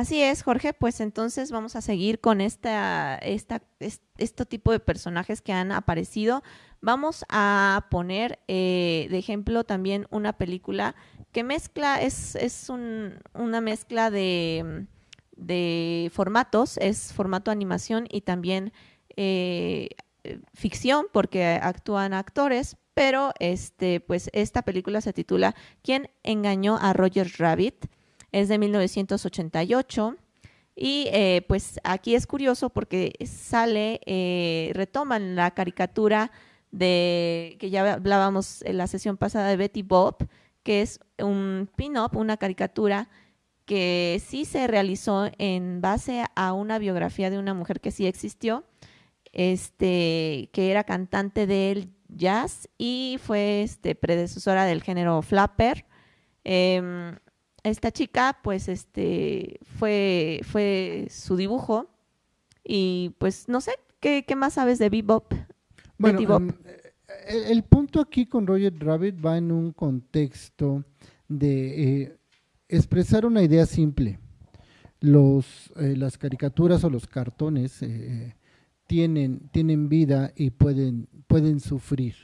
Así es, Jorge, pues entonces vamos a seguir con esta, esta, este tipo de personajes que han aparecido. Vamos a poner eh, de ejemplo también una película que mezcla, es, es un, una mezcla de, formatos, es formato animación y también eh, ficción porque actúan actores, pero este, pues esta película se titula ¿Quién engañó a Roger Rabbit? Es de 1988. Y eh, pues aquí es curioso porque sale, eh, retoman la caricatura de que ya hablábamos en la sesión pasada de Betty Bob, que es un pin-up, una caricatura que sí se realizó en base a una biografía de una mujer que sí existió, este, que era cantante del jazz y fue este, predecesora del género flapper. Em, esta chica, pues, este, fue, fue su dibujo y pues no sé, ¿qué, más sabes de Bebop? Bueno, em, el, punto aquí con Roger Rabbit va en un contexto de eh, expresar una idea simple. Los, eh, las caricaturas o los cartones eh, tienen, tienen vida y pueden, pueden sufrir.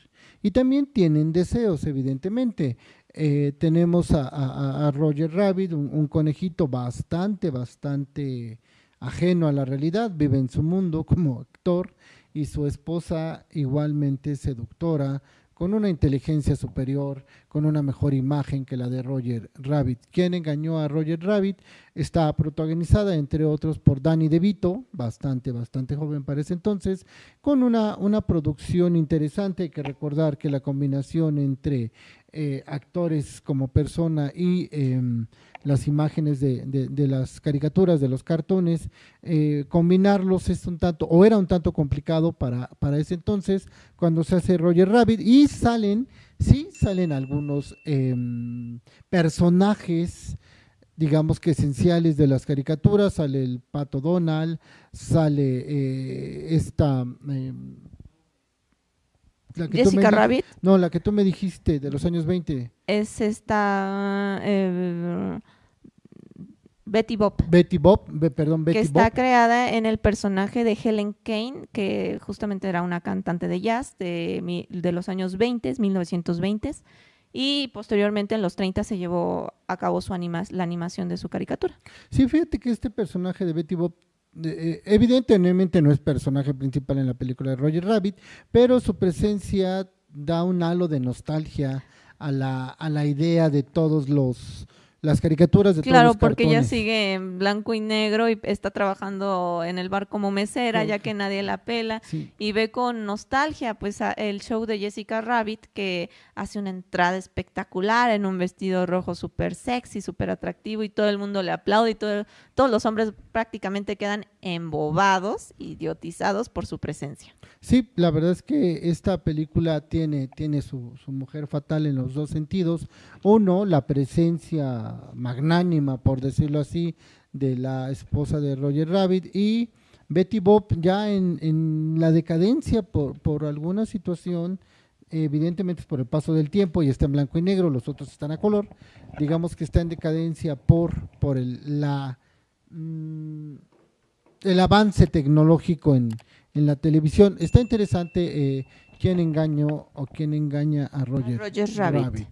Y también tienen deseos, evidentemente. Eh, tenemos a, Roger Rabbit, un, conejito bastante, bastante ajeno a la realidad, vive en su mundo como actor y su esposa igualmente seductora, con una inteligencia superior, con una mejor imagen que la de Roger Rabbit. ¿Quién engañó a Roger Rabbit? Está protagonizada, entre otros, por Danny DeVito, bastante, bastante joven para ese entonces, con una, una producción interesante. Hay que recordar que la combinación entre eh, actores como persona y em, las imágenes de, las caricaturas, de los cartones, eh, combinarlos es un tanto, o era un tanto complicado para, para ese entonces, cuando se hace Roger Rabbit, y salen, sí, salen algunos em, personajes, digamos que esenciales de las caricaturas, sale el Pato Donald, sale eh, esta... Em, Jessica Rabbit. No, la que tú me dijiste de los años 20. Es esta... Eh, Betty Bob. Betty Bob, perdón, Betty Que está creada en el personaje de Helen Kane, que justamente era una cantante de jazz de, de los años 20, 1920. Y posteriormente en los 30 se llevó a cabo su anima la animación de su caricatura. Sí, fíjate que este personaje de Betty Bob evidentemente no es personaje principal en la película de Roger Rabbit, pero su presencia da un halo de nostalgia a la, a la idea de todos los las caricaturas de claro, todos los porque ella sigue en blanco y negro y está trabajando en el bar como mesera, ya que nadie la pela, y ve con nostalgia pues el show de Jessica Rabbit que hace una entrada espectacular en un vestido rojo súper sexy, súper atractivo y todo el mundo le aplaude y todo, todos los hombres prácticamente quedan embobados, idiotizados por su presencia. Sí, la verdad es que esta película tiene, tiene su, su mujer fatal en los dos sentidos. Uno, la presencia magnánima, por decirlo así, de la esposa de Roger Rabbit y Betty Bob ya en, la decadencia por, por alguna situación, evidentemente es por el paso del tiempo y está en blanco y negro, los otros están a color, digamos que está en decadencia por, por el, la, mm, el avance tecnológico en, en, la televisión. Está interesante eh, quién engañó o quién engaña a Roger, Rabbit.